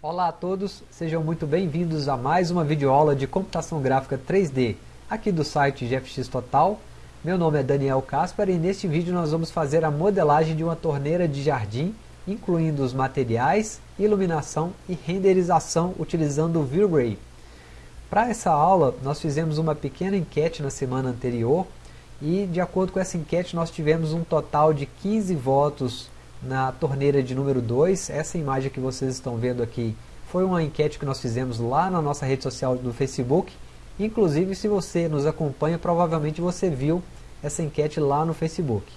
Olá a todos, sejam muito bem-vindos a mais uma videoaula de computação gráfica 3D aqui do site GFX Total. Meu nome é Daniel Caspar e neste vídeo nós vamos fazer a modelagem de uma torneira de jardim, incluindo os materiais, iluminação e renderização utilizando o V-Ray. Para essa aula nós fizemos uma pequena enquete na semana anterior e de acordo com essa enquete nós tivemos um total de 15 votos na torneira de número 2. Essa imagem que vocês estão vendo aqui foi uma enquete que nós fizemos lá na nossa rede social do Facebook. Inclusive, se você nos acompanha, provavelmente você viu essa enquete lá no Facebook.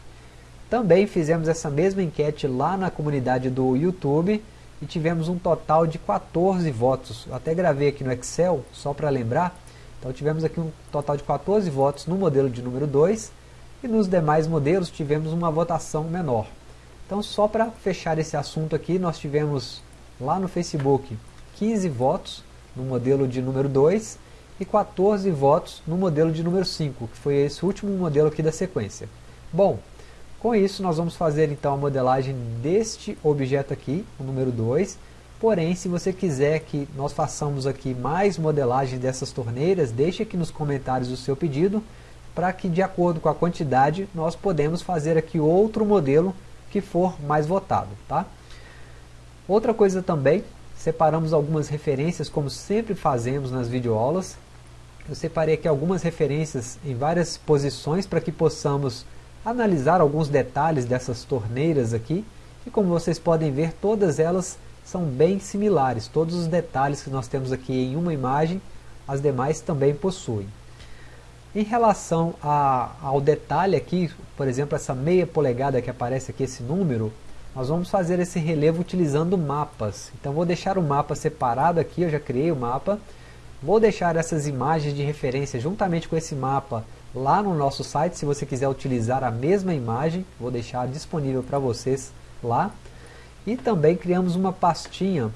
Também fizemos essa mesma enquete lá na comunidade do YouTube e tivemos um total de 14 votos. Eu até gravei aqui no Excel, só para lembrar. Então tivemos aqui um total de 14 votos no modelo de número 2 e nos demais modelos tivemos uma votação menor. Então só para fechar esse assunto aqui, nós tivemos lá no Facebook 15 votos no modelo de número 2 e 14 votos no modelo de número 5, que foi esse último modelo aqui da sequência. Bom, com isso nós vamos fazer então a modelagem deste objeto aqui, o número 2, porém se você quiser que nós façamos aqui mais modelagem dessas torneiras, deixe aqui nos comentários o seu pedido, para que de acordo com a quantidade nós podemos fazer aqui outro modelo que for mais votado. Tá? Outra coisa também, separamos algumas referências, como sempre fazemos nas videoaulas. Eu separei aqui algumas referências em várias posições para que possamos analisar alguns detalhes dessas torneiras aqui. E como vocês podem ver, todas elas são bem similares. Todos os detalhes que nós temos aqui em uma imagem, as demais também possuem. Em relação a, ao detalhe aqui, por exemplo, essa meia polegada que aparece aqui, esse número, nós vamos fazer esse relevo utilizando mapas. Então vou deixar o mapa separado aqui, eu já criei o mapa. Vou deixar essas imagens de referência juntamente com esse mapa lá no nosso site, se você quiser utilizar a mesma imagem, vou deixar disponível para vocês lá. E também criamos uma pastinha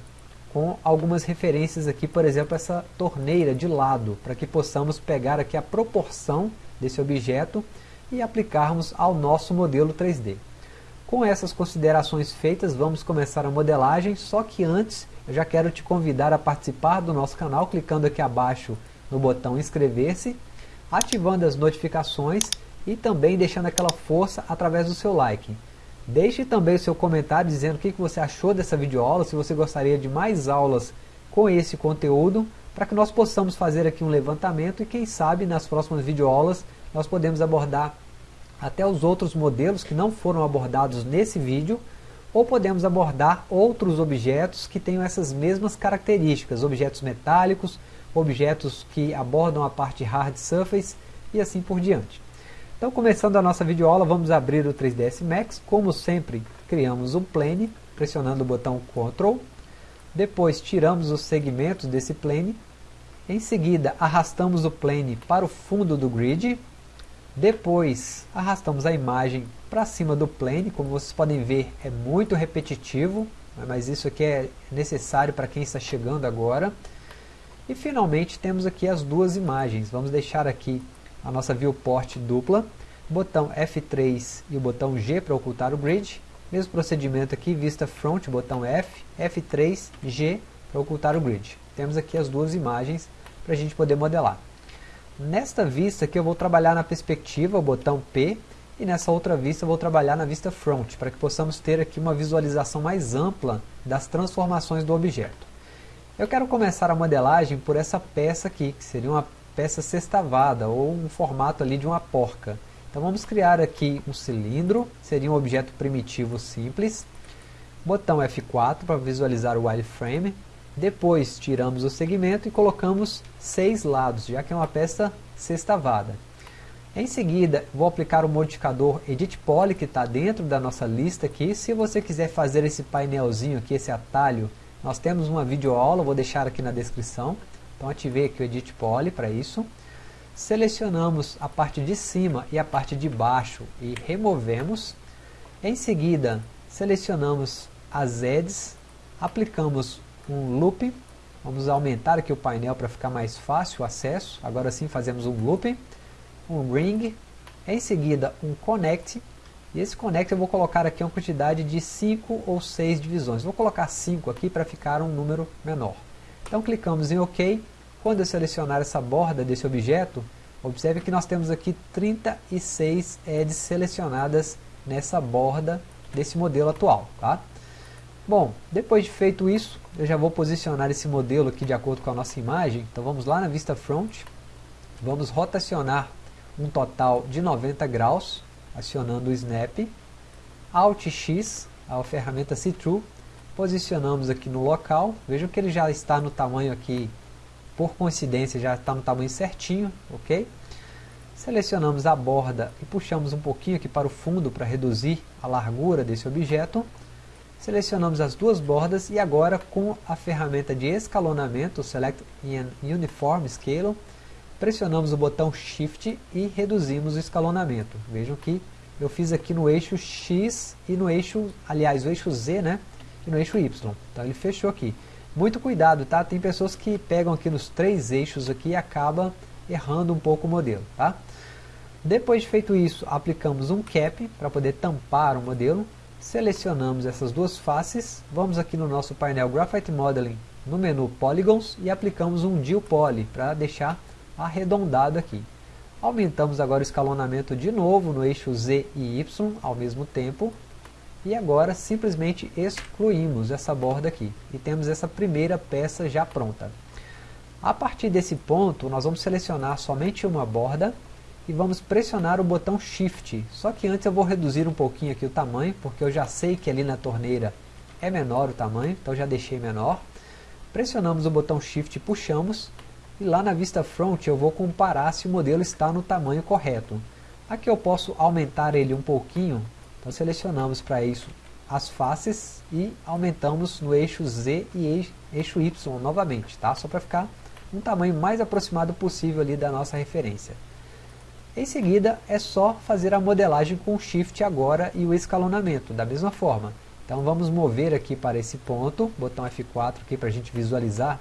com algumas referências aqui, por exemplo, essa torneira de lado, para que possamos pegar aqui a proporção desse objeto e aplicarmos ao nosso modelo 3D. Com essas considerações feitas, vamos começar a modelagem, só que antes eu já quero te convidar a participar do nosso canal, clicando aqui abaixo no botão inscrever-se, ativando as notificações e também deixando aquela força através do seu like. Deixe também seu comentário dizendo o que você achou dessa videoaula, se você gostaria de mais aulas com esse conteúdo, para que nós possamos fazer aqui um levantamento e quem sabe nas próximas videoaulas nós podemos abordar até os outros modelos que não foram abordados nesse vídeo, ou podemos abordar outros objetos que tenham essas mesmas características, objetos metálicos, objetos que abordam a parte hard surface e assim por diante. Então, começando a nossa videoaula, vamos abrir o 3ds Max. Como sempre, criamos um plane, pressionando o botão Ctrl. Depois, tiramos os segmentos desse plane. Em seguida, arrastamos o plane para o fundo do grid. Depois, arrastamos a imagem para cima do plane. Como vocês podem ver, é muito repetitivo, mas isso aqui é necessário para quem está chegando agora. E finalmente, temos aqui as duas imagens. Vamos deixar aqui a nossa viewport dupla, botão F3 e o botão G para ocultar o grid, mesmo procedimento aqui, vista front, botão F, F3, G para ocultar o grid. Temos aqui as duas imagens para a gente poder modelar. Nesta vista aqui eu vou trabalhar na perspectiva, o botão P, e nessa outra vista eu vou trabalhar na vista front, para que possamos ter aqui uma visualização mais ampla das transformações do objeto. Eu quero começar a modelagem por essa peça aqui, que seria uma peça sextavada ou um formato ali de uma porca. Então vamos criar aqui um cilindro, seria um objeto primitivo simples. Botão F4 para visualizar o wireframe. Depois tiramos o segmento e colocamos seis lados, já que é uma peça sextavada. Em seguida, vou aplicar o modificador Edit Poly, que está dentro da nossa lista aqui. Se você quiser fazer esse painelzinho aqui, esse atalho, nós temos uma videoaula, vou deixar aqui na descrição. Então ativei aqui o Edit Poly para isso. Selecionamos a parte de cima e a parte de baixo e removemos. Em seguida, selecionamos as edges, aplicamos um loop. Vamos aumentar aqui o painel para ficar mais fácil o acesso. Agora sim fazemos um loop, um ring, em seguida um connect. E esse connect eu vou colocar aqui uma quantidade de 5 ou 6 divisões. Vou colocar 5 aqui para ficar um número menor. Então clicamos em OK. Quando eu selecionar essa borda desse objeto, observe que nós temos aqui 36 edges selecionadas nessa borda desse modelo atual. Tá? Bom, depois de feito isso, eu já vou posicionar esse modelo aqui de acordo com a nossa imagem. Então vamos lá na vista front, vamos rotacionar um total de 90 graus, acionando o Snap, Alt X, a ferramenta See-Through, posicionamos aqui no local, vejam que ele já está no tamanho aqui, por coincidência já está no tamanho certinho, ok? Selecionamos a borda e puxamos um pouquinho aqui para o fundo para reduzir a largura desse objeto. Selecionamos as duas bordas e agora com a ferramenta de escalonamento, Select Uniform Scale, pressionamos o botão Shift e reduzimos o escalonamento. Vejam que eu fiz aqui no eixo X e no eixo, aliás, o eixo Z, né? E no eixo Y. Então ele fechou aqui. Muito cuidado, tá? Tem pessoas que pegam aqui nos três eixos aqui e acaba errando um pouco o modelo, tá? Depois de feito isso, aplicamos um cap para poder tampar o modelo. Selecionamos essas duas faces, vamos aqui no nosso painel Graphite Modeling, no menu Polygons e aplicamos um Deal Poly para deixar arredondado aqui. Aumentamos agora o escalonamento de novo no eixo Z e Y ao mesmo tempo. E agora simplesmente excluímos essa borda aqui. E temos essa primeira peça já pronta. A partir desse ponto, nós vamos selecionar somente uma borda e vamos pressionar o botão Shift. Só que antes eu vou reduzir um pouquinho aqui o tamanho, porque eu já sei que ali na torneira é menor o tamanho, então já deixei menor. Pressionamos o botão Shift e puxamos e lá na vista front eu vou comparar se o modelo está no tamanho correto. Aqui eu posso aumentar ele um pouquinho, então selecionamos para isso as faces e aumentamos no eixo Z e eixo Y novamente, tá? só para ficar um tamanho mais aproximado possível ali da nossa referência. Em seguida é só fazer a modelagem com Shift agora e o escalonamento, da mesma forma. Então vamos mover aqui para esse ponto, botão F4 aqui para a gente visualizar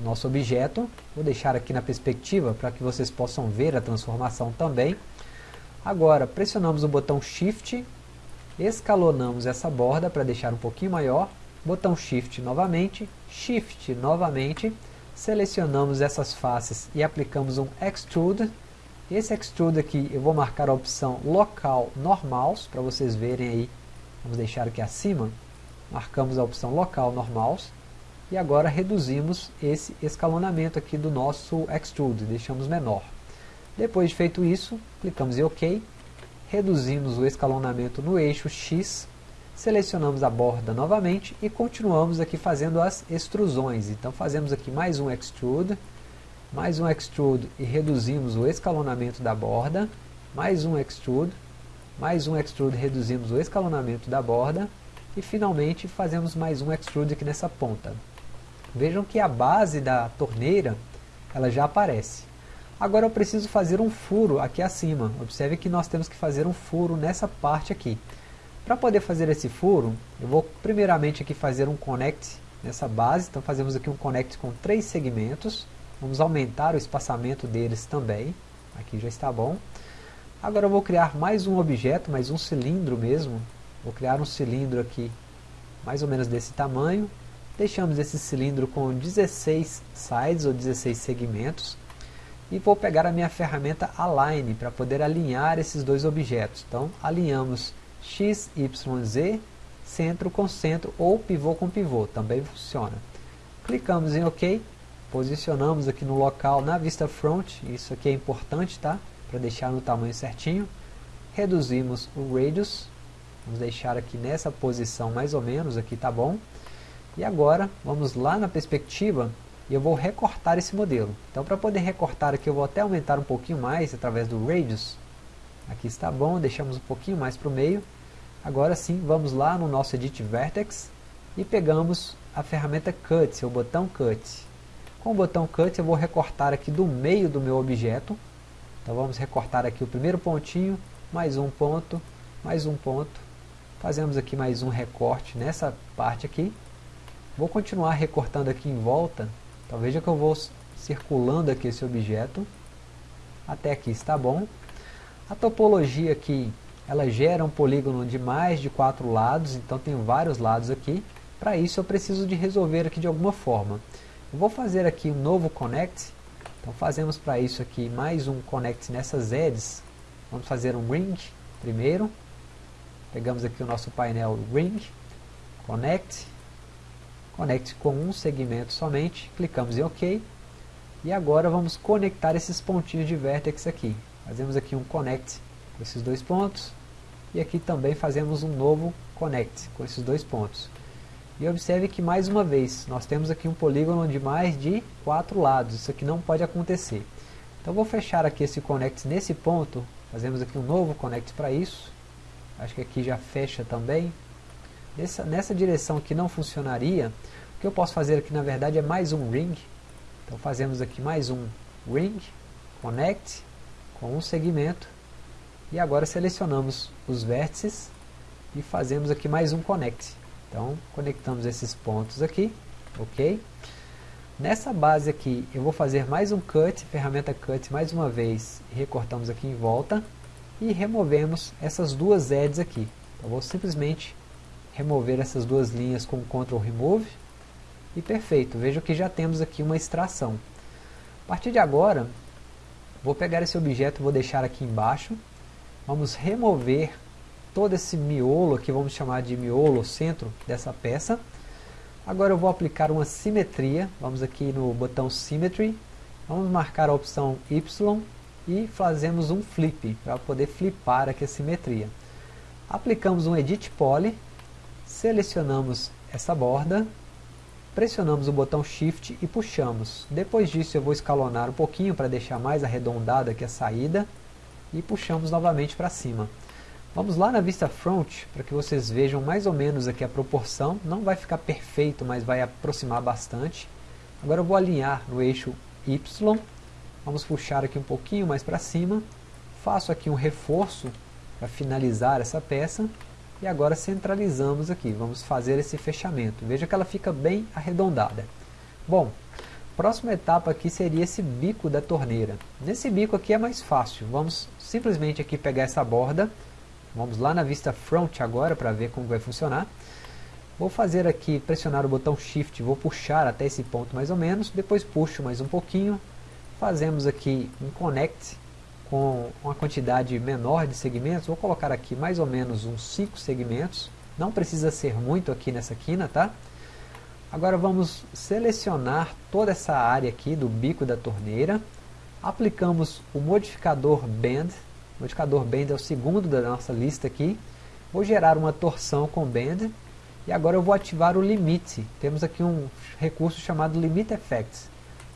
nosso objeto. Vou deixar aqui na perspectiva para que vocês possam ver a transformação também. Agora, pressionamos o botão Shift, escalonamos essa borda para deixar um pouquinho maior, botão Shift novamente, Shift novamente, selecionamos essas faces e aplicamos um Extrude. Esse Extrude aqui eu vou marcar a opção Local Normals, para vocês verem aí, vamos deixar aqui acima, marcamos a opção Local Normals, e agora reduzimos esse escalonamento aqui do nosso Extrude, deixamos menor. Depois de feito isso, clicamos em OK, reduzimos o escalonamento no eixo X, selecionamos a borda novamente e continuamos aqui fazendo as extrusões. Então fazemos aqui mais um Extrude, mais um Extrude e reduzimos o escalonamento da borda, mais um Extrude, mais um Extrude e reduzimos o escalonamento da borda, e finalmente fazemos mais um Extrude aqui nessa ponta. Vejam que a base da torneira ela já aparece. Agora eu preciso fazer um furo aqui acima. Observe que nós temos que fazer um furo nessa parte aqui. Para poder fazer esse furo, eu vou primeiramente aqui fazer um connect nessa base. Então fazemos aqui um connect com três segmentos. Vamos aumentar o espaçamento deles também. Aqui já está bom. Agora eu vou criar mais um objeto, mais um cilindro mesmo. Vou criar um cilindro aqui mais ou menos desse tamanho. Deixamos esse cilindro com 16 sides ou 16 segmentos e vou pegar a minha ferramenta Align para poder alinhar esses dois objetos. Então alinhamos X, Y, Z, centro com centro ou pivô com pivô, também funciona. Clicamos em OK, posicionamos aqui no local na vista front, isso aqui é importante, tá? Para deixar no tamanho certinho. Reduzimos o radius, vamos deixar aqui nessa posição mais ou menos, aqui tá bom. E agora, vamos lá na perspectiva e eu vou recortar esse modelo. Então, para poder recortar aqui, eu vou até aumentar um pouquinho mais através do Radius. Aqui está bom, deixamos um pouquinho mais para o meio. Agora sim, vamos lá no nosso Edit Vertex e pegamos a ferramenta Cut, o botão Cut. Com o botão Cut eu vou recortar aqui do meio do meu objeto. Então vamos recortar aqui o primeiro pontinho, mais um ponto, mais um ponto. Fazemos aqui mais um recorte nessa parte aqui. Vou continuar recortando aqui em volta. Então veja que eu vou circulando aqui esse objeto. Até aqui está bom. A topologia aqui ela gera um polígono de mais de quatro lados, então tem vários lados aqui. Para isso eu preciso de resolver aqui de alguma forma. Eu vou fazer aqui um novo connect, então fazemos para isso aqui mais um connect nessas edges. Vamos fazer um ring primeiro. Pegamos aqui o nosso painel ring, connect, connect com um segmento somente, clicamos em OK. E agora vamos conectar esses pontinhos de vértex aqui. Fazemos aqui um connect com esses dois pontos. E aqui também fazemos um novo connect com esses dois pontos. E observe que mais uma vez, nós temos aqui um polígono de mais de quatro lados. Isso aqui não pode acontecer. Então vou fechar aqui esse connect nesse ponto. Fazemos aqui um novo connect para isso. Acho que aqui já fecha também. Nessa, nessa direção aqui não funcionaria. O que eu posso fazer aqui na verdade é mais um ring. Então fazemos aqui mais um ring, connect, com um segmento. E agora selecionamos os vértices e fazemos aqui mais um connect. Então, conectamos esses pontos aqui, ok? Nessa base aqui, eu vou fazer mais um cut, ferramenta cut mais uma vez, recortamos aqui em volta e removemos essas duas edges aqui. Então, vou simplesmente remover essas duas linhas com Ctrl Remove e perfeito, veja que já temos aqui uma extração. A partir de agora, vou pegar esse objeto, vou deixar aqui embaixo, vamos remover todo esse miolo aqui, vamos chamar de miolo, centro dessa peça. Agora eu vou aplicar uma simetria, vamos aqui no botão Symmetry, vamos marcar a opção Y e fazemos um flip, para poder flipar aqui a simetria. Aplicamos um Edit Poly, selecionamos essa borda, pressionamos o botão Shift e puxamos. Depois disso eu vou escalonar um pouquinho para deixar mais arredondada aqui a saída e puxamos novamente para cima. Vamos lá na vista front, para que vocês vejam mais ou menos aqui a proporção. Não vai ficar perfeito, mas vai aproximar bastante. Agora eu vou alinhar no eixo Y. Vamos puxar aqui um pouquinho mais para cima. Faço aqui um reforço para finalizar essa peça. E agora centralizamos aqui. Vamos fazer esse fechamento. Veja que ela fica bem arredondada. Bom, próxima etapa aqui seria esse bico da torneira. Nesse bico aqui é mais fácil. Vamos simplesmente aqui pegar essa borda Vamos lá na vista front agora para ver como vai funcionar. Vou fazer aqui, pressionar o botão Shift, vou puxar até esse ponto mais ou menos, depois puxo mais um pouquinho, fazemos aqui um Connect com uma quantidade menor de segmentos, vou colocar aqui mais ou menos uns 5 segmentos, não precisa ser muito aqui nessa quina, tá? Agora vamos selecionar toda essa área aqui do bico da torneira, aplicamos o modificador Bend, o modificador Bend é o segundo da nossa lista aqui. Vou gerar uma torção com Bend. E agora eu vou ativar o limite. Temos aqui um recurso chamado Limit Effects.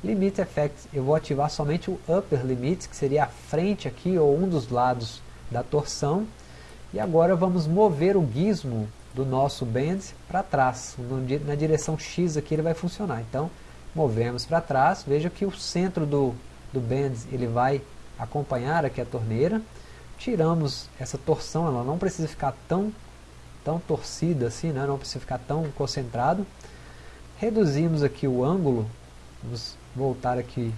Limit Effects, eu vou ativar somente o Upper Limit, que seria a frente aqui, ou um dos lados da torção. E agora vamos mover o gizmo do nosso bend para trás. Na direção X aqui ele vai funcionar. Então, movemos para trás. Veja que o centro do, do bend ele vai acompanhar aqui a torneira, tiramos essa torção, ela não precisa ficar tão, tão torcida assim, né? não precisa ficar tão concentrado, reduzimos aqui o ângulo, vamos voltar aqui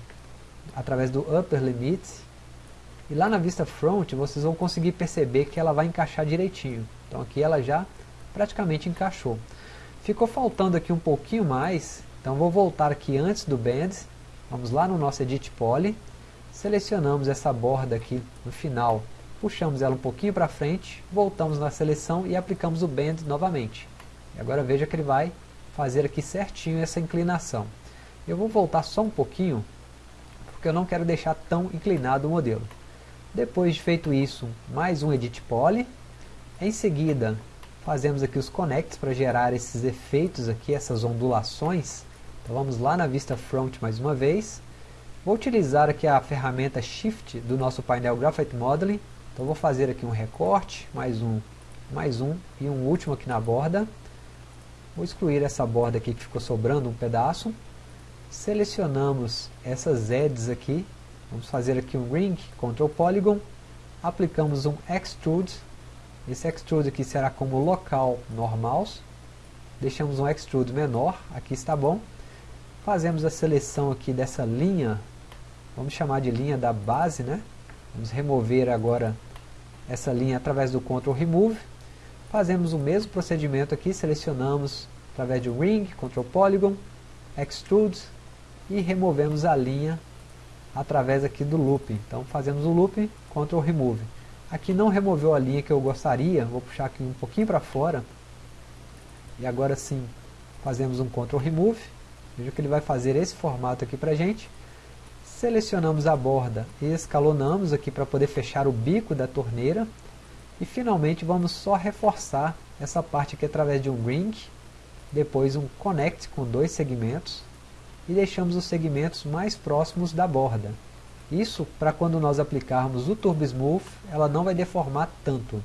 através do upper limit, e lá na vista front vocês vão conseguir perceber que ela vai encaixar direitinho, então aqui ela já praticamente encaixou. Ficou faltando aqui um pouquinho mais, então vou voltar aqui antes do bend, vamos lá no nosso Edit Poly, selecionamos essa borda aqui no final, puxamos ela um pouquinho para frente, voltamos na seleção e aplicamos o Bend novamente. E agora veja que ele vai fazer aqui certinho essa inclinação. Eu vou voltar só um pouquinho, porque eu não quero deixar tão inclinado o modelo. Depois de feito isso, mais um Edit Poly. Em seguida, fazemos aqui os connects para gerar esses efeitos aqui, essas ondulações. Então vamos lá na vista front mais uma vez. Vou utilizar aqui a ferramenta Shift do nosso painel Graphite Modeling. Então vou fazer aqui um recorte, mais um, mais um e um último aqui na borda. Vou excluir essa borda aqui que ficou sobrando um pedaço. Selecionamos essas edges aqui. Vamos fazer aqui um Ring, Ctrl Polygon. Aplicamos um Extrude. Esse Extrude aqui será como local normal. Deixamos um Extrude menor, aqui está bom. Fazemos a seleção aqui dessa linha vamos chamar de linha da base, né? Vamos remover agora essa linha através do Ctrl Remove, fazemos o mesmo procedimento aqui, selecionamos através de Ring, Ctrl Polygon, Extrude e removemos a linha através aqui do Loop. Então fazemos o Loop, Ctrl Remove. Aqui não removeu a linha que eu gostaria, vou puxar aqui um pouquinho para fora. E agora sim, fazemos um Ctrl Remove. Veja que ele vai fazer esse formato aqui para a gente. Selecionamos a borda e escalonamos aqui para poder fechar o bico da torneira. E finalmente vamos só reforçar essa parte aqui através de um Ring, depois um Connect com dois segmentos e deixamos os segmentos mais próximos da borda. Isso para quando nós aplicarmos o Turbo Smooth, ela não vai deformar tanto.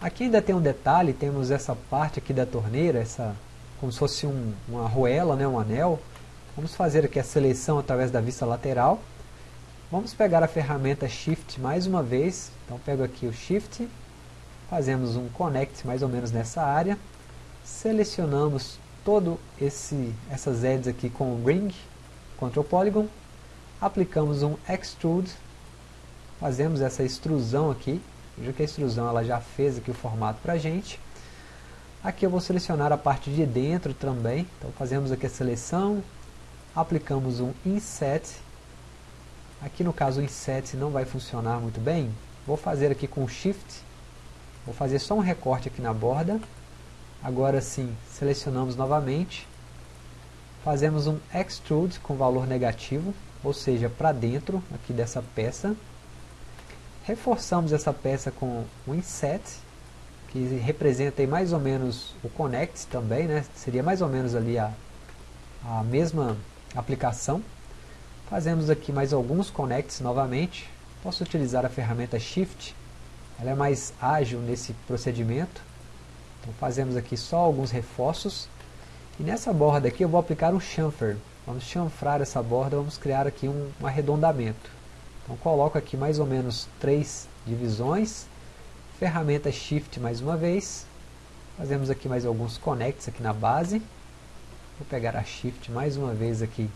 Aqui ainda tem um detalhe, temos essa parte aqui da torneira, essa, como se fosse um, uma arruela, né, um anel. Vamos fazer aqui a seleção através da vista lateral. Vamos pegar a ferramenta Shift mais uma vez. Então pego aqui o Shift, fazemos um Connect mais ou menos nessa área. Selecionamos todo esse essas edges aqui com o Ring, Ctrl Polygon. Aplicamos um Extrude. Fazemos essa extrusão aqui Veja que a extrusão ela já fez aqui o formato para a gente. Aqui eu vou selecionar a parte de dentro também. Então fazemos aqui a seleção, aplicamos um Inset. Aqui no caso o Inset não vai funcionar muito bem. Vou fazer aqui com Shift. Vou fazer só um recorte aqui na borda. Agora sim, selecionamos novamente. Fazemos um Extrude com valor negativo, ou seja, para dentro aqui dessa peça. Reforçamos essa peça com o inset, que representa mais ou menos o connect também, né? seria mais ou menos ali a, a mesma aplicação. Fazemos aqui mais alguns connects novamente. Posso utilizar a ferramenta Shift, ela é mais ágil nesse procedimento. Então fazemos aqui só alguns reforços. E nessa borda aqui eu vou aplicar um chamfer. Vamos chanfrar essa borda, vamos criar aqui um, um arredondamento. Então coloco aqui mais ou menos três divisões, ferramenta Shift mais uma vez, fazemos aqui mais alguns connects aqui na base, vou pegar a Shift mais uma vez aqui,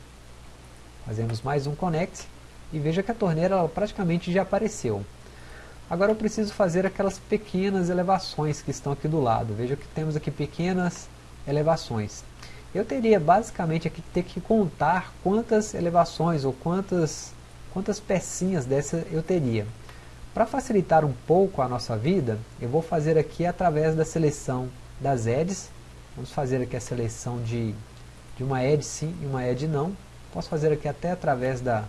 fazemos mais um connect, e veja que a torneira praticamente já apareceu. Agora eu preciso fazer aquelas pequenas elevações que estão aqui do lado, veja que temos aqui pequenas elevações. Eu teria basicamente aqui ter que contar quantas elevações ou quantas quantas pecinhas dessa eu teria. Para facilitar um pouco a nossa vida, eu vou fazer aqui através da seleção das edges. Vamos fazer aqui a seleção de, de uma edge sim e uma edge não. Posso fazer aqui até através da,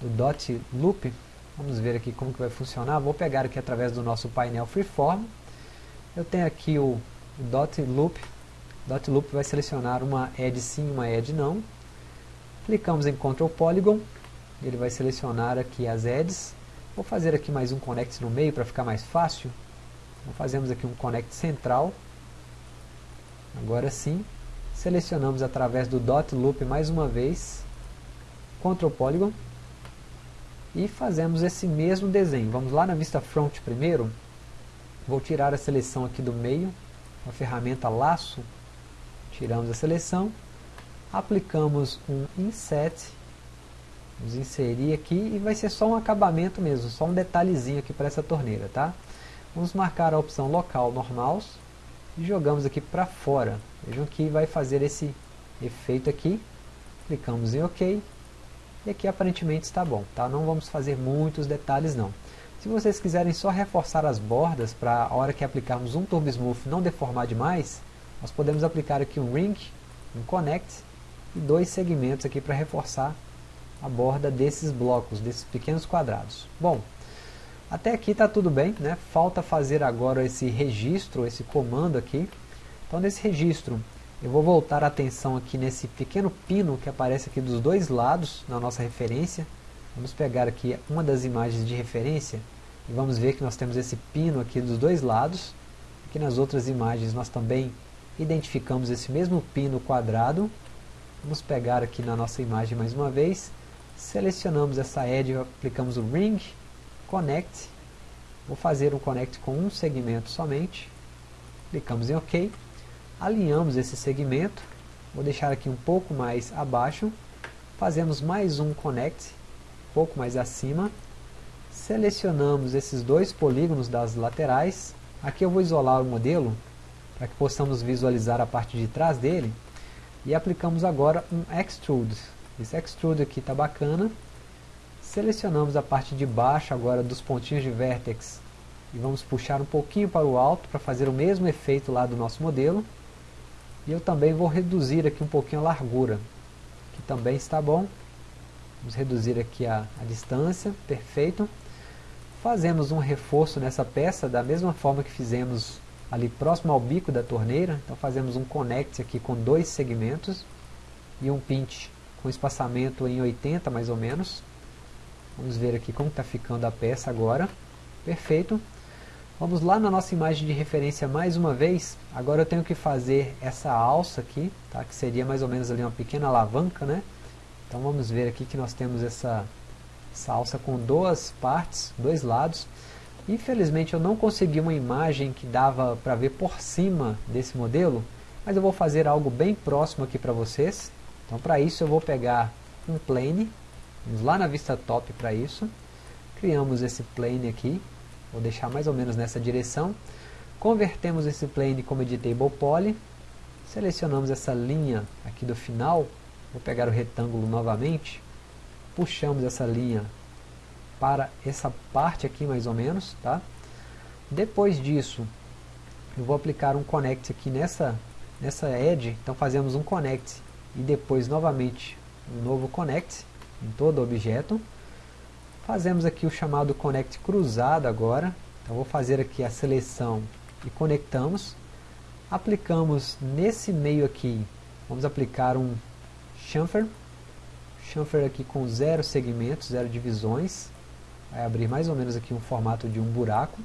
do dot loop. Vamos ver aqui como que vai funcionar. Vou pegar aqui através do nosso painel freeform. Eu tenho aqui o, dot loop. Dot loop vai selecionar uma edge sim e uma edge não. Clicamos em Ctrl Polygon ele vai selecionar aqui as edges. Vou fazer aqui mais um connect no meio para ficar mais fácil. Então fazemos aqui um connect central. Agora sim, selecionamos através do dot loop mais uma vez, Ctrl Polygon, e fazemos esse mesmo desenho. Vamos lá na vista front primeiro, vou tirar a seleção aqui do meio, a ferramenta laço, tiramos a seleção, aplicamos um inset Vamos inserir aqui e vai ser só um acabamento mesmo, só um detalhezinho aqui para essa torneira, tá? Vamos marcar a opção local normal e jogamos aqui para fora. Vejam que vai fazer esse efeito aqui. Clicamos em OK. E aqui aparentemente está bom, tá? Não vamos fazer muitos detalhes não. Se vocês quiserem só reforçar as bordas para a hora que aplicarmos um Turbo Smooth não deformar demais, nós podemos aplicar aqui um Ring, um Connect e dois segmentos aqui para reforçar a borda desses blocos, desses pequenos quadrados. Bom, até aqui está tudo bem, né? falta fazer agora esse registro, esse comando aqui. Então nesse registro eu vou voltar a atenção aqui nesse pequeno pino que aparece aqui dos dois lados na nossa referência. Vamos pegar aqui uma das imagens de referência e vamos ver que nós temos esse pino aqui dos dois lados. Aqui nas outras imagens nós também identificamos esse mesmo pino quadrado. Vamos pegar aqui na nossa imagem mais uma vez Selecionamos essa edge, aplicamos o Ring, Connect. Vou fazer um Connect com um segmento somente. Clicamos em OK. Alinhamos esse segmento. Vou deixar aqui um pouco mais abaixo. Fazemos mais um Connect, um pouco mais acima. Selecionamos esses dois polígonos das laterais. Aqui eu vou isolar o modelo para que possamos visualizar a parte de trás dele. E aplicamos agora um Extrude. Esse Extrude aqui está bacana. Selecionamos a parte de baixo agora dos pontinhos de vértex e vamos puxar um pouquinho para o alto para fazer o mesmo efeito lá do nosso modelo. E eu também vou reduzir aqui um pouquinho a largura, que também está bom. Vamos reduzir aqui a, a distância, perfeito. Fazemos um reforço nessa peça da mesma forma que fizemos ali próximo ao bico da torneira. Então fazemos um connect aqui com dois segmentos e um pinch com espaçamento em 80 mais ou menos. Vamos ver aqui como está ficando a peça agora. Perfeito. Vamos lá na nossa imagem de referência mais uma vez. Agora eu tenho que fazer essa alça aqui, tá? que seria mais ou menos ali uma pequena alavanca. Né? Então vamos ver aqui que nós temos essa, essa alça com duas partes, dois lados. Infelizmente eu não consegui uma imagem que dava para ver por cima desse modelo, mas eu vou fazer algo bem próximo aqui para vocês. Então para isso eu vou pegar um plane, vamos lá na vista top para isso. Criamos esse plane aqui, Vou deixar mais ou menos nessa direção. Convertemos esse plane como editable poly. Selecionamos essa linha aqui do final. Vou pegar o retângulo novamente. Puxamos essa linha para essa parte aqui mais ou menos. Tá? Depois disso, eu vou aplicar um connect aqui nessa, nessa edge. Então fazemos um connect e depois novamente um novo connect em todo o objeto. Fazemos aqui o chamado Connect cruzado agora. Então vou fazer aqui a seleção e conectamos. Aplicamos nesse meio aqui, vamos aplicar um chamfer. Chamfer aqui com zero segmentos, zero divisões. Vai abrir mais ou menos aqui um formato de um buraco.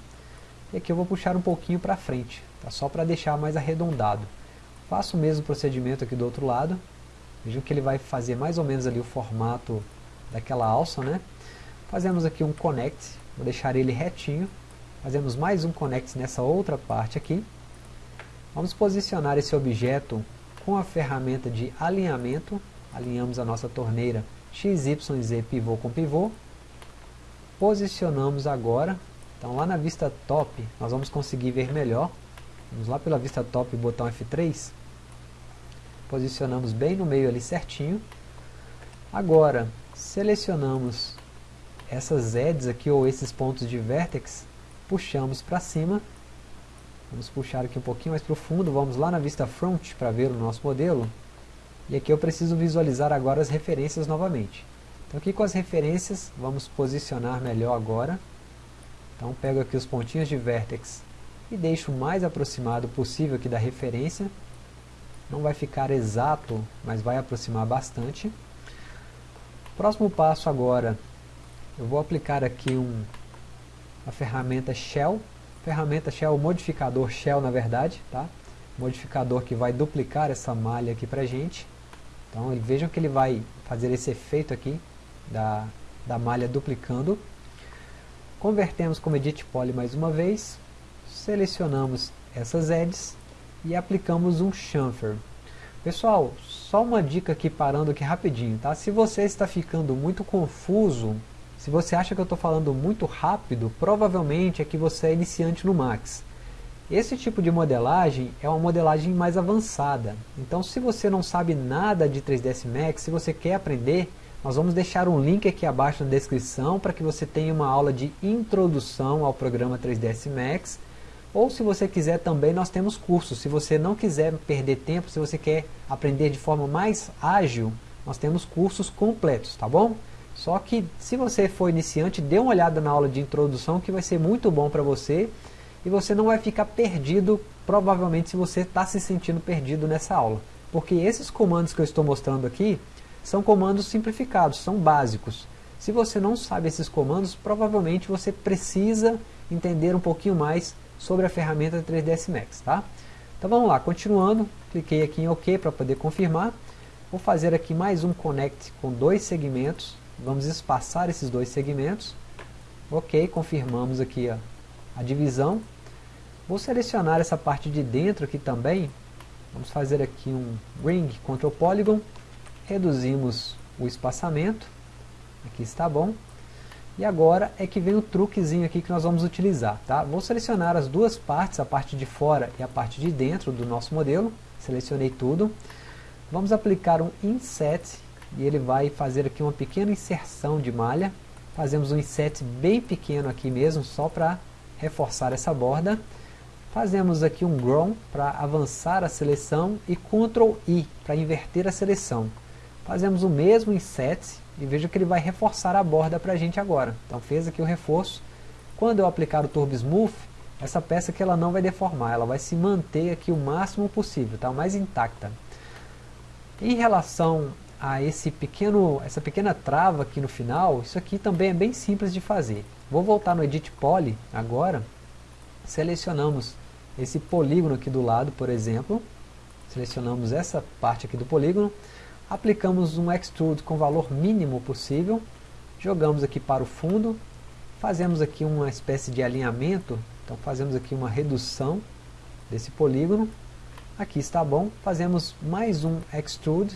E aqui eu vou puxar um pouquinho para frente, tá? só para deixar mais arredondado. Faço o mesmo procedimento aqui do outro lado. Vejam que ele vai fazer mais ou menos ali o formato daquela alça, né? Fazemos aqui um connect, vou deixar ele retinho. Fazemos mais um connect nessa outra parte aqui. Vamos posicionar esse objeto com a ferramenta de alinhamento. Alinhamos a nossa torneira XYZ pivô com pivô. Posicionamos agora. Então lá na vista top nós vamos conseguir ver melhor. Vamos lá pela vista top, botão F3. Posicionamos bem no meio ali certinho. Agora selecionamos essas edges aqui, ou esses pontos de vértex, puxamos para cima. Vamos puxar aqui um pouquinho mais profundo, vamos lá na vista front para ver o nosso modelo. E aqui eu preciso visualizar agora as referências novamente. Então aqui com as referências, vamos posicionar melhor agora. Então pego aqui os pontinhos de vértex e deixo o mais aproximado possível aqui da referência. Não vai ficar exato, mas vai aproximar bastante. Próximo passo agora eu vou aplicar aqui um, a ferramenta Shell, ferramenta Shell, modificador Shell na verdade, tá? modificador que vai duplicar essa malha aqui pra gente. Então vejam que ele vai fazer esse efeito aqui da, da malha duplicando. Convertemos como Edit Poly mais uma vez, selecionamos essas edges e aplicamos um chamfer. Pessoal, só uma dica aqui parando aqui rapidinho, tá? Se você está ficando muito confuso se você acha que eu estou falando muito rápido, provavelmente é que você é iniciante no Max. Esse tipo de modelagem é uma modelagem mais avançada. Então se você não sabe nada de 3ds Max, se você quer aprender, nós vamos deixar um link aqui abaixo na descrição para que você tenha uma aula de introdução ao programa 3ds Max. Ou se você quiser também, nós temos cursos. Se você não quiser perder tempo, se você quer aprender de forma mais ágil, nós temos cursos completos, tá bom? Só que se você for iniciante, dê uma olhada na aula de introdução que vai ser muito bom para você e você não vai ficar perdido, provavelmente se você está se sentindo perdido nessa aula. Porque esses comandos que eu estou mostrando aqui são comandos simplificados, são básicos. Se você não sabe esses comandos, provavelmente você precisa entender um pouquinho mais sobre a ferramenta 3ds Max. Tá? Então vamos lá, continuando, cliquei aqui em OK para poder confirmar. Vou fazer aqui mais um connect com dois segmentos Vamos espaçar esses dois segmentos. Ok, confirmamos aqui a, a divisão. Vou selecionar essa parte de dentro aqui também. Vamos fazer aqui um Ring Ctrl Polygon. Reduzimos o espaçamento. Aqui está bom. E agora é que vem o truquezinho aqui que nós vamos utilizar. Tá? Vou selecionar as duas partes, a parte de fora e a parte de dentro do nosso modelo. Selecionei tudo. Vamos aplicar um inset e ele vai fazer aqui uma pequena inserção de malha. Fazemos um inset bem pequeno aqui mesmo, só para reforçar essa borda. Fazemos aqui um grown para avançar a seleção e Ctrl I para inverter a seleção. Fazemos o mesmo inset e veja que ele vai reforçar a borda para a gente agora. Então fez aqui o reforço. Quando eu aplicar o Turbo Smooth, essa peça aqui ela não vai deformar, ela vai se manter aqui o máximo possível, tá? mais intacta. Em relação a esse pequeno, essa pequena trava aqui no final, isso aqui também é bem simples de fazer. Vou voltar no Edit Poly agora, selecionamos esse polígono aqui do lado, por exemplo, selecionamos essa parte aqui do polígono, aplicamos um extrude com valor mínimo possível, jogamos aqui para o fundo, fazemos aqui uma espécie de alinhamento, então fazemos aqui uma redução desse polígono, aqui está bom, fazemos mais um extrude,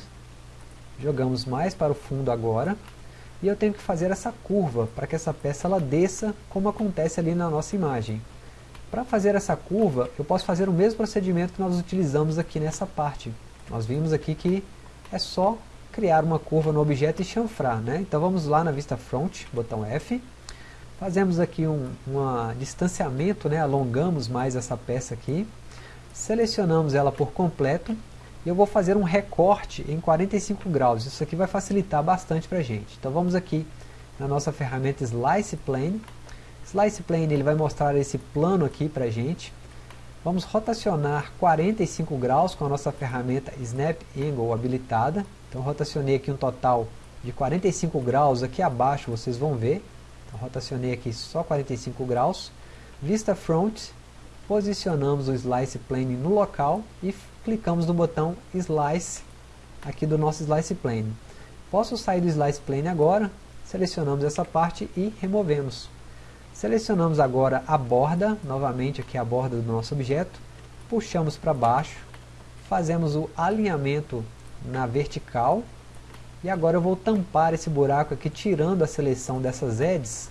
jogamos mais para o fundo agora, e eu tenho que fazer essa curva para que essa peça ela desça como acontece ali na nossa imagem. Para fazer essa curva, eu posso fazer o mesmo procedimento que nós utilizamos aqui nessa parte. Nós vimos aqui que é só criar uma curva no objeto e chanfrar. Né? Então vamos lá na vista front, botão F. Fazemos aqui um distanciamento, né? alongamos mais essa peça aqui. Selecionamos ela por completo. E eu vou fazer um recorte em 45 graus. Isso aqui vai facilitar bastante para a gente. Então vamos aqui na nossa ferramenta Slice Plane. Slice Plane ele vai mostrar esse plano aqui para a gente. Vamos rotacionar 45 graus com a nossa ferramenta Snap Angle habilitada. Então rotacionei aqui um total de 45 graus, aqui abaixo vocês vão ver. Então rotacionei aqui só 45 graus. Vista Front, posicionamos o Slice Plane no local e clicamos no botão Slice aqui do nosso Slice Plane. Posso sair do Slice Plane agora, selecionamos essa parte e removemos. Selecionamos agora a borda, novamente aqui a borda do nosso objeto, puxamos para baixo, fazemos o alinhamento na vertical, e agora eu vou tampar esse buraco aqui, tirando a seleção dessas edges,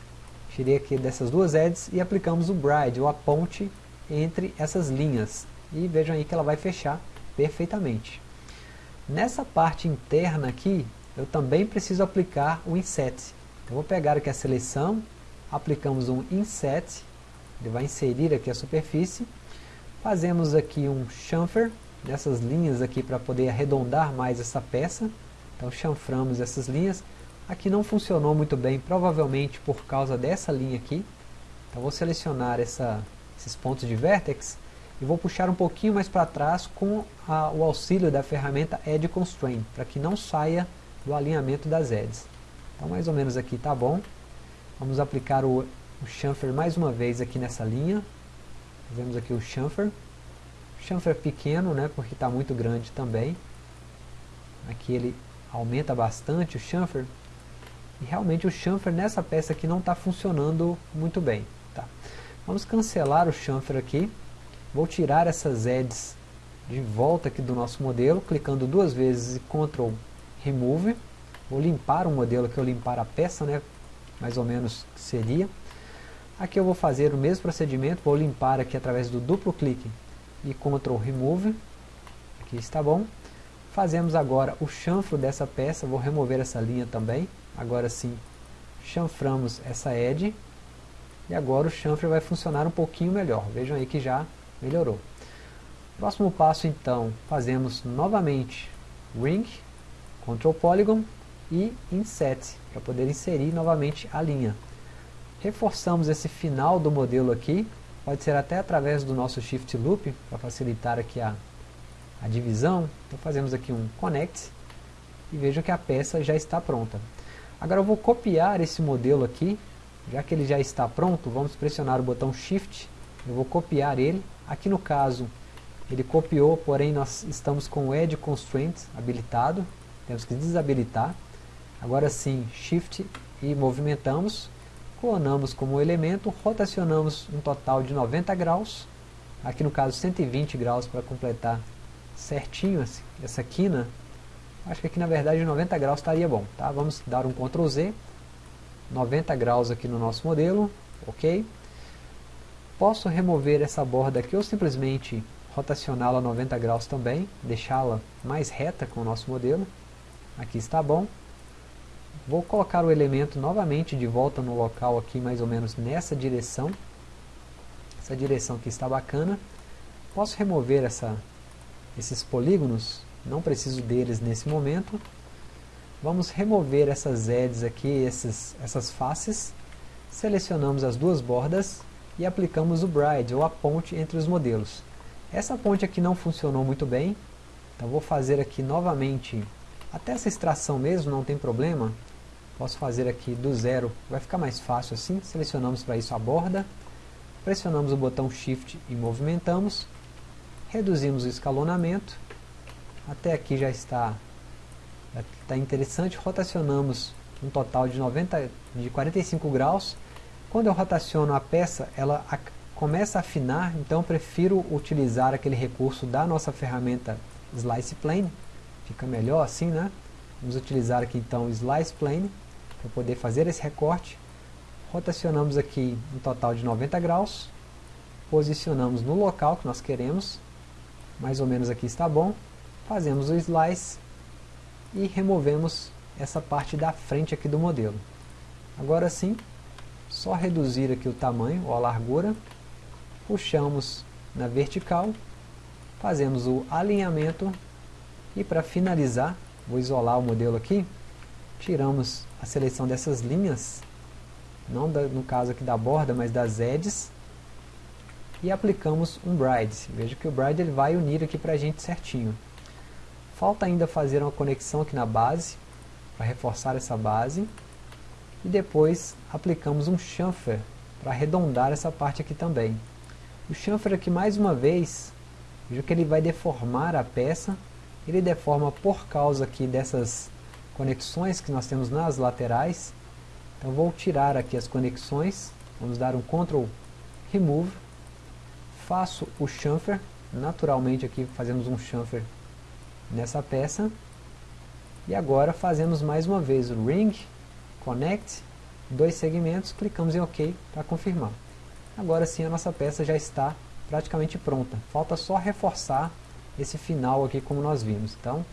tirei aqui dessas duas edges e aplicamos o bride, ou a ponte, entre essas linhas. E vejam aí que ela vai fechar perfeitamente. Nessa parte interna aqui, eu também preciso aplicar o inset. Eu vou pegar aqui a seleção, aplicamos um inset, ele vai inserir aqui a superfície, fazemos aqui um chamfer, nessas linhas aqui para poder arredondar mais essa peça, então chanframos essas linhas, aqui não funcionou muito bem, provavelmente por causa dessa linha aqui, então vou selecionar essa, esses pontos de vértex, e vou puxar um pouquinho mais para trás com a, o auxílio da ferramenta Edge Constraint, para que não saia do alinhamento das edges. Então mais ou menos aqui está bom. Vamos aplicar o, o chamfer mais uma vez aqui nessa linha. Fazemos aqui o chamfer. Chamfer pequeno, né, porque está muito grande também. Aqui ele aumenta bastante o chamfer. E realmente o chamfer nessa peça aqui não está funcionando muito bem. Tá. Vamos cancelar o chamfer aqui. Vou tirar essas edges de volta aqui do nosso modelo, clicando duas vezes e Ctrl Remove. Vou limpar o modelo, que eu limpar a peça, né, mais ou menos seria. Aqui eu vou fazer o mesmo procedimento, vou limpar aqui através do duplo clique e Ctrl Remove. Aqui está bom. Fazemos agora o chanfro dessa peça, vou remover essa linha também. Agora sim, chanframos essa edge. E agora o chanfre vai funcionar um pouquinho melhor. Vejam aí que já melhorou. Próximo passo então, fazemos novamente Ring, Ctrl Polygon e Inset, para poder inserir novamente a linha. Reforçamos esse final do modelo aqui, pode ser até através do nosso Shift Loop, para facilitar aqui a, a divisão. Então fazemos aqui um Connect, e vejam que a peça já está pronta. Agora eu vou copiar esse modelo aqui, já que ele já está pronto, vamos pressionar o botão Shift, eu vou copiar ele. Aqui no caso, ele copiou, porém nós estamos com o Edge Constraint habilitado, temos que desabilitar. Agora sim, Shift e movimentamos, clonamos como elemento, rotacionamos um total de 90 graus, aqui no caso 120 graus para completar certinho essa quina, acho que aqui na verdade 90 graus estaria bom, tá? vamos dar um Ctrl Z, 90 graus aqui no nosso modelo, ok? Posso remover essa borda aqui ou simplesmente rotacioná-la 90 graus também, deixá-la mais reta com o nosso modelo. Aqui está bom. Vou colocar o elemento novamente de volta no local aqui, mais ou menos nessa direção. Essa direção aqui está bacana. Posso remover essa, esses polígonos, não preciso deles nesse momento. Vamos remover essas edges aqui, essas faces. Selecionamos as duas bordas e aplicamos o bride, ou a ponte entre os modelos. Essa ponte aqui não funcionou muito bem, então vou fazer aqui novamente, até essa extração mesmo, não tem problema. Posso fazer aqui do zero, vai ficar mais fácil assim. Selecionamos para isso a borda, pressionamos o botão Shift e movimentamos, reduzimos o escalonamento, até aqui já está Está interessante, rotacionamos um total de, 90, de 45 graus. Quando eu rotaciono a peça, ela a, começa a afinar, então eu prefiro utilizar aquele recurso da nossa ferramenta Slice Plane. Fica melhor assim, né? Vamos utilizar aqui então Slice Plane para poder fazer esse recorte. Rotacionamos aqui um total de 90 graus. Posicionamos no local que nós queremos. Mais ou menos aqui está bom. Fazemos o Slice e removemos essa parte da frente aqui do modelo. Agora sim, só reduzir aqui o tamanho ou a largura, puxamos na vertical, fazemos o alinhamento e para finalizar, vou isolar o modelo aqui, tiramos a seleção dessas linhas, não da, no caso aqui da borda, mas das edges, e aplicamos um bride. Veja que o bride ele vai unir aqui para a gente certinho. Falta ainda fazer uma conexão aqui na base, para reforçar essa base. E depois aplicamos um chamfer para arredondar essa parte aqui também. O chamfer aqui mais uma vez, veja que ele vai deformar a peça. Ele deforma por causa aqui dessas conexões que nós temos nas laterais. Então vou tirar aqui as conexões, vamos dar um Ctrl Remove. Faço o chamfer, naturalmente aqui fazemos um chamfer nessa peça. E agora fazemos mais uma vez o Ring, Connect, dois segmentos, clicamos em OK para confirmar. Agora sim a nossa peça já está praticamente pronta. Falta só reforçar esse final aqui como nós vimos. Então,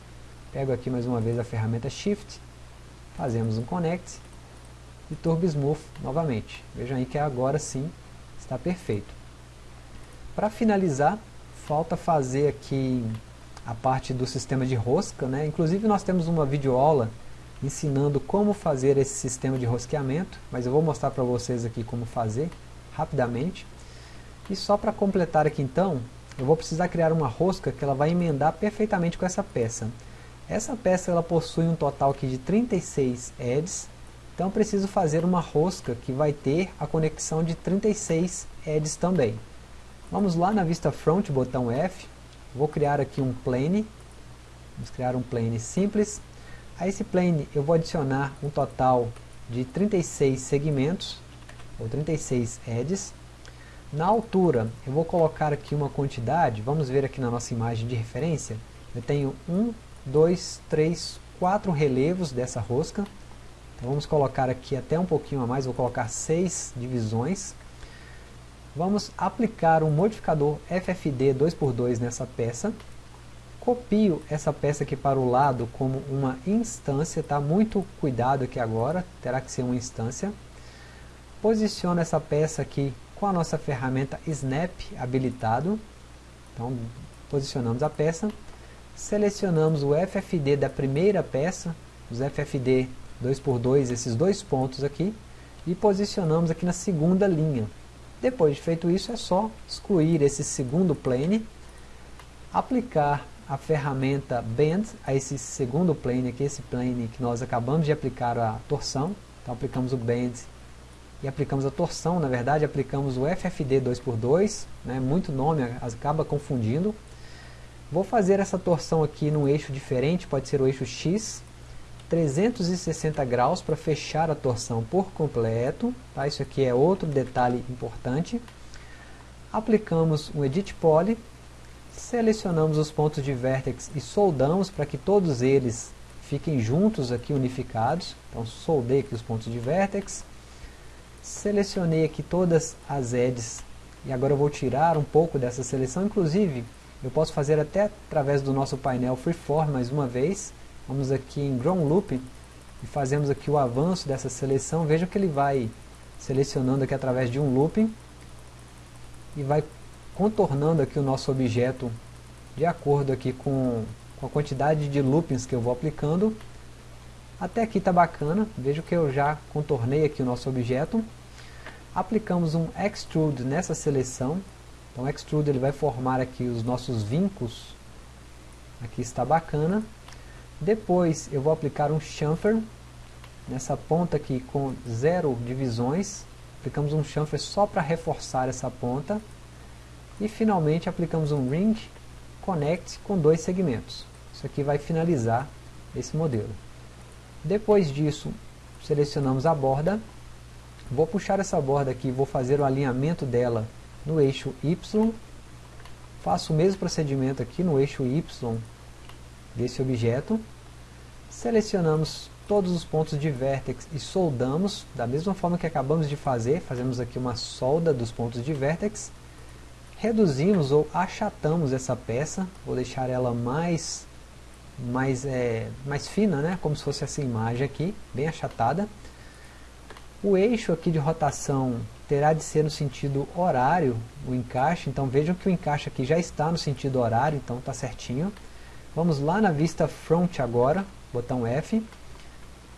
pego aqui mais uma vez a ferramenta Shift, fazemos um Connect e Turbo Smooth novamente. Vejam aí que agora sim está perfeito. Para finalizar, falta fazer aqui a parte do sistema de rosca, né? inclusive nós temos uma videoaula ensinando como fazer esse sistema de rosqueamento, mas eu vou mostrar para vocês aqui como fazer rapidamente. E só para completar aqui então, eu vou precisar criar uma rosca que ela vai emendar perfeitamente com essa peça. Essa peça ela possui um total aqui de 36 edges, então preciso fazer uma rosca que vai ter a conexão de 36 edges também. Vamos lá na vista front, botão F, Vou criar aqui um plane. Vamos criar um plane simples. A esse plane eu vou adicionar um total de 36 segmentos, ou 36 edges. Na altura, eu vou colocar aqui uma quantidade, vamos ver aqui na nossa imagem de referência. Eu tenho 1, 2, 3, 4 relevos dessa rosca. Então vamos colocar aqui até um pouquinho a mais, vou colocar 6 divisões vamos aplicar um modificador FFD 2x2 nessa peça, copio essa peça aqui para o lado como uma instância, tá? muito cuidado aqui agora, terá que ser uma instância, posiciono essa peça aqui com a nossa ferramenta Snap habilitado, então posicionamos a peça, selecionamos o FFD da primeira peça, os FFD 2x2, esses dois pontos aqui, e posicionamos aqui na segunda linha. Depois de feito isso, é só excluir esse segundo plane, aplicar a ferramenta Bend a esse segundo plane aqui, esse plane que nós acabamos de aplicar a torção. Então aplicamos o Bend e aplicamos a torção, na verdade aplicamos o FFD 2x2, né, muito nome, acaba confundindo. Vou fazer essa torção aqui num eixo diferente, pode ser o eixo X, 360 graus para fechar a torção por completo. Tá? Isso aqui é outro detalhe importante. Aplicamos um Edit Poly, selecionamos os pontos de vértex e soldamos para que todos eles fiquem juntos aqui unificados. Então soldei aqui os pontos de vértex, selecionei aqui todas as edges e agora eu vou tirar um pouco dessa seleção, inclusive eu posso fazer até através do nosso painel Freeform mais uma vez. Vamos aqui em Ground Loop e fazemos aqui o avanço dessa seleção. Veja que ele vai selecionando aqui através de um looping e vai contornando aqui o nosso objeto de acordo aqui com, com a quantidade de loopings que eu vou aplicando. Até aqui está bacana, veja que eu já contornei aqui o nosso objeto. Aplicamos um Extrude nessa seleção, então o Extrude ele vai formar aqui os nossos vincos, aqui está bacana. Depois eu vou aplicar um Chamfer, nessa ponta aqui com zero divisões, aplicamos um chamfer só para reforçar essa ponta, e finalmente aplicamos um Ring Connect com dois segmentos. Isso aqui vai finalizar esse modelo. Depois disso, selecionamos a borda, vou puxar essa borda aqui, vou fazer o alinhamento dela no eixo Y, faço o mesmo procedimento aqui no eixo Y desse objeto, selecionamos todos os pontos de vértex e soldamos, da mesma forma que acabamos de fazer, fazemos aqui uma solda dos pontos de vértex, reduzimos ou achatamos essa peça, vou deixar ela mais, mais, é, mais fina, né? como se fosse essa imagem aqui, bem achatada. O eixo aqui de rotação terá de ser no sentido horário, o encaixe, então vejam que o encaixe aqui já está no sentido horário, então está certinho. Vamos lá na vista front agora, botão F,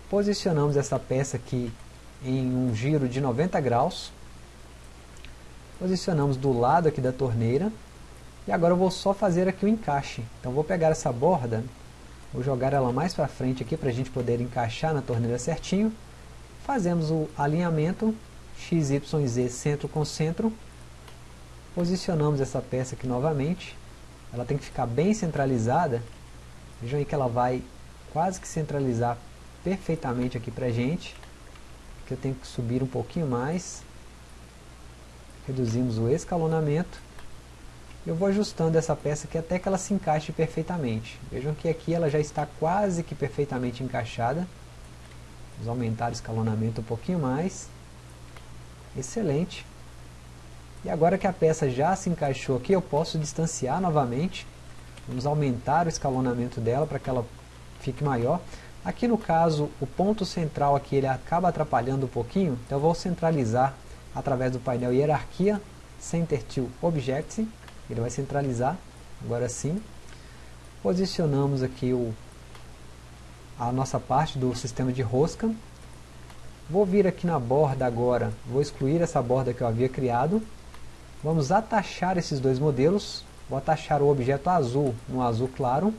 posicionamos essa peça aqui em um giro de 90 graus, posicionamos do lado aqui da torneira, e agora eu vou só fazer aqui o encaixe. Então vou pegar essa borda, vou jogar ela mais para frente aqui para a gente poder encaixar na torneira certinho, fazemos o alinhamento x, y, z centro com centro, posicionamos essa peça aqui novamente, ela tem que ficar bem centralizada, vejam aí que ela vai quase que centralizar perfeitamente aqui para gente. Aqui eu tenho que subir um pouquinho mais. Reduzimos o escalonamento. Eu vou ajustando essa peça aqui até que ela se encaixe perfeitamente. Vejam que aqui ela já está quase que perfeitamente encaixada. Vamos aumentar o escalonamento um pouquinho mais. Excelente. E agora que a peça já se encaixou aqui, eu posso distanciar novamente. Vamos aumentar o escalonamento dela para que ela fique maior. Aqui no caso, o ponto central aqui ele acaba atrapalhando um pouquinho, então eu vou centralizar através do painel Hierarquia, Center to Object, ele vai centralizar, agora sim. Posicionamos aqui o, a nossa parte do sistema de rosca. Vou vir aqui na borda agora, vou excluir essa borda que eu havia criado. Vamos atachar esses dois modelos, vou atachar o objeto azul no azul claro,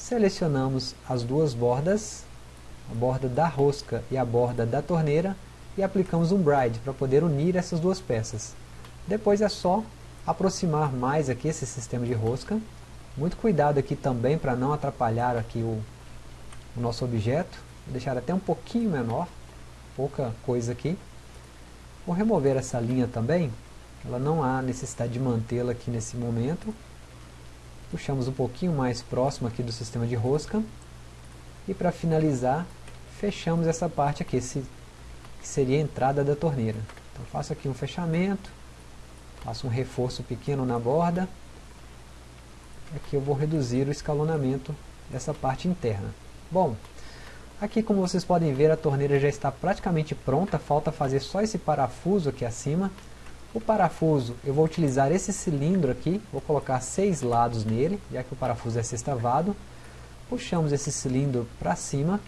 Selecionamos as duas bordas, a borda da rosca e a borda da torneira, e aplicamos um bride para poder unir essas duas peças. Depois é só aproximar mais aqui esse sistema de rosca. Muito cuidado aqui também para não atrapalhar aqui o, o nosso objeto. Vou deixar até um pouquinho menor, pouca coisa aqui. Vou remover essa linha também, ela não há necessidade de mantê-la aqui nesse momento puxamos um pouquinho mais próximo aqui do sistema de rosca e para finalizar fechamos essa parte aqui, esse, que seria a entrada da torneira. Então faço aqui um fechamento, faço um reforço pequeno na borda, aqui eu vou reduzir o escalonamento dessa parte interna. Bom, aqui como vocês podem ver a torneira já está praticamente pronta, falta fazer só esse parafuso aqui acima, o parafuso, eu vou utilizar esse cilindro aqui, vou colocar seis lados nele, já que o parafuso é sextavado. Puxamos esse cilindro para cima,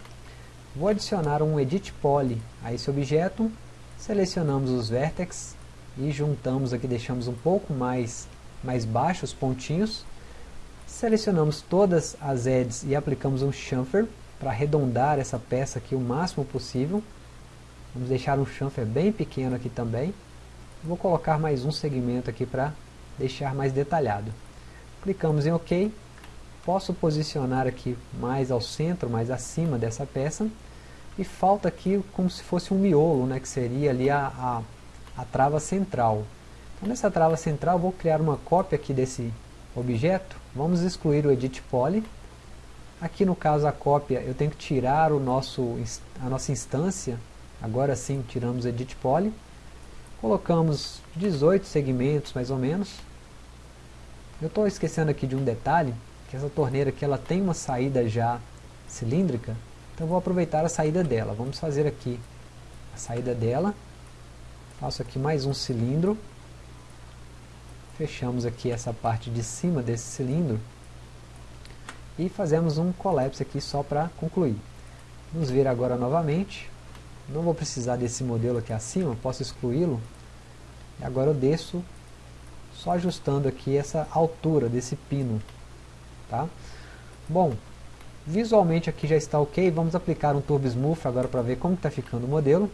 vou adicionar um Edit Poly a esse objeto, selecionamos os vértices e juntamos aqui, deixamos um pouco mais, mais baixos os pontinhos. Selecionamos todas as edges e aplicamos um chamfer para arredondar essa peça aqui o máximo possível. Vamos deixar um chamfer bem pequeno aqui também. Vou colocar mais um segmento aqui para deixar mais detalhado. Clicamos em OK. Posso posicionar aqui mais ao centro, mais acima dessa peça. E falta aqui como se fosse um miolo, né, que seria ali a, a, a trava central. Então nessa trava central vou criar uma cópia aqui desse objeto. Vamos excluir o Edit Poly. Aqui no caso a cópia eu tenho que tirar o nosso, a nossa instância, agora sim tiramos Edit Poly, colocamos 18 segmentos mais ou menos. Eu estou esquecendo aqui de um detalhe, que essa torneira aqui ela tem uma saída já cilíndrica, então vou aproveitar a saída dela. Vamos fazer aqui a saída dela, faço aqui mais um cilindro, fechamos aqui essa parte de cima desse cilindro, e fazemos um collapse aqui só para concluir. Vamos ver agora novamente, não vou precisar desse modelo aqui acima, posso excluí-lo, e agora eu desço só ajustando aqui essa altura desse pino. Tá? Bom, visualmente aqui já está ok, vamos aplicar um Turbo Smooth agora para ver como está ficando o modelo.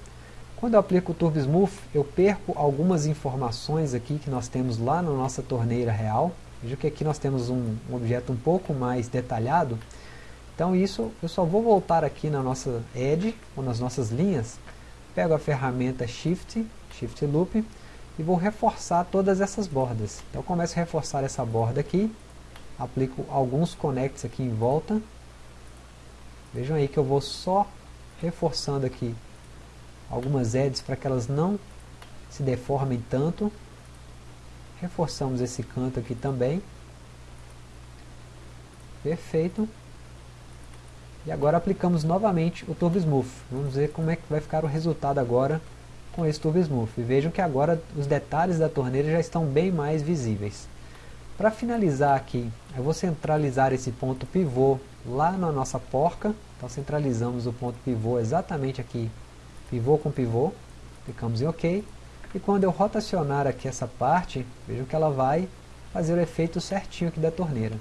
Quando eu aplico o Turbo Smooth, eu perco algumas informações aqui que nós temos lá na nossa torneira real. Veja que aqui nós temos um, um objeto um pouco mais detalhado. Então isso eu só vou voltar aqui na nossa Edge, ou nas nossas linhas, pego a ferramenta Shift, Shift Loop, e vou reforçar todas essas bordas. Então eu começo a reforçar essa borda aqui, aplico alguns connects aqui em volta. Vejam aí que eu vou só reforçando aqui algumas edges para que elas não se deformem tanto. Reforçamos esse canto aqui também. Perfeito. E agora aplicamos novamente o Turbo Smooth. Vamos ver como é que vai ficar o resultado agora com esse Turbo Smooth. Vejam que agora os detalhes da torneira já estão bem mais visíveis. Para finalizar aqui, eu vou centralizar esse ponto pivô lá na nossa porca. Então centralizamos o ponto pivô exatamente aqui, pivô com pivô. Clicamos em OK. E quando eu rotacionar aqui essa parte, vejam que ela vai fazer o efeito certinho aqui da torneira.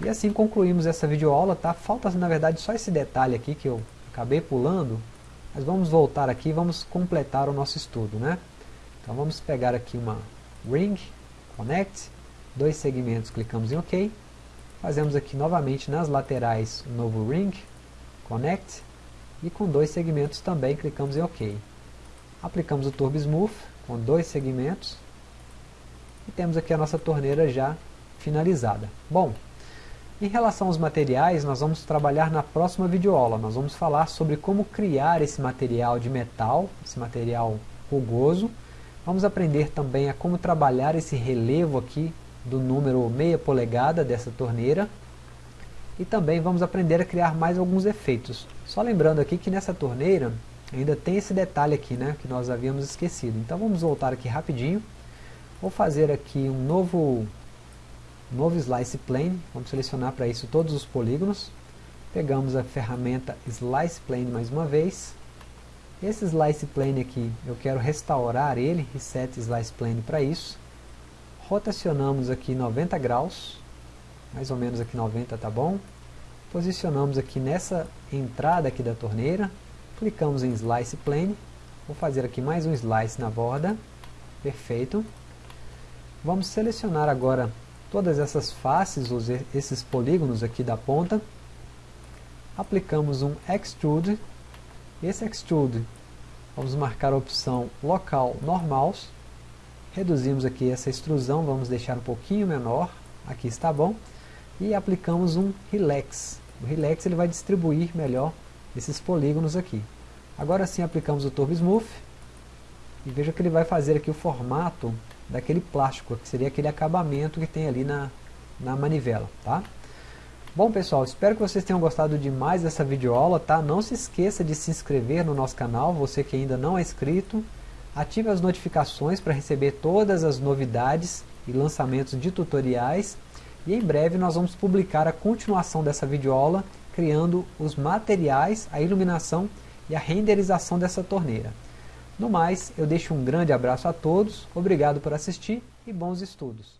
E assim concluímos essa videoaula, tá? Falta na verdade só esse detalhe aqui que eu acabei pulando, mas vamos voltar aqui e vamos completar o nosso estudo, né? Então vamos pegar aqui uma Ring, Connect, dois segmentos, clicamos em OK, fazemos aqui novamente nas laterais um novo Ring, Connect, e com dois segmentos também clicamos em OK. Aplicamos o Turbo Smooth com dois segmentos e temos aqui a nossa torneira já finalizada. Bom, em relação aos materiais, nós vamos trabalhar na próxima videoaula. Nós vamos falar sobre como criar esse material de metal, esse material rugoso. Vamos aprender também a como trabalhar esse relevo aqui do número meia polegada dessa torneira. E também vamos aprender a criar mais alguns efeitos. Só lembrando aqui que nessa torneira ainda tem esse detalhe aqui, né, que nós havíamos esquecido. Então vamos voltar aqui rapidinho. Vou fazer aqui um novo novo Slice Plane, vamos selecionar para isso todos os polígonos, pegamos a ferramenta Slice Plane mais uma vez, esse Slice Plane aqui, eu quero restaurar ele, Reset Slice Plane para isso, rotacionamos aqui 90 graus, mais ou menos aqui 90 tá bom, posicionamos aqui nessa entrada aqui da torneira, clicamos em Slice Plane, vou fazer aqui mais um Slice na borda, perfeito, vamos selecionar agora todas essas faces, esses polígonos aqui da ponta, aplicamos um Extrude, esse Extrude, vamos marcar a opção Local Normals, reduzimos aqui essa extrusão, vamos deixar um pouquinho menor, aqui está bom, e aplicamos um Relax, o Relax ele vai distribuir melhor esses polígonos aqui. Agora sim aplicamos o Turbo Smooth, e veja que ele vai fazer aqui o formato daquele plástico, que seria aquele acabamento que tem ali na, na manivela, tá? Bom pessoal, espero que vocês tenham gostado demais dessa videoaula, tá? Não se esqueça de se inscrever no nosso canal, você que ainda não é inscrito. Ative as notificações para receber todas as novidades e lançamentos de tutoriais. E em breve nós vamos publicar a continuação dessa videoaula, criando os materiais, a iluminação e a renderização dessa torneira. No mais, eu deixo um grande abraço a todos, obrigado por assistir e bons estudos.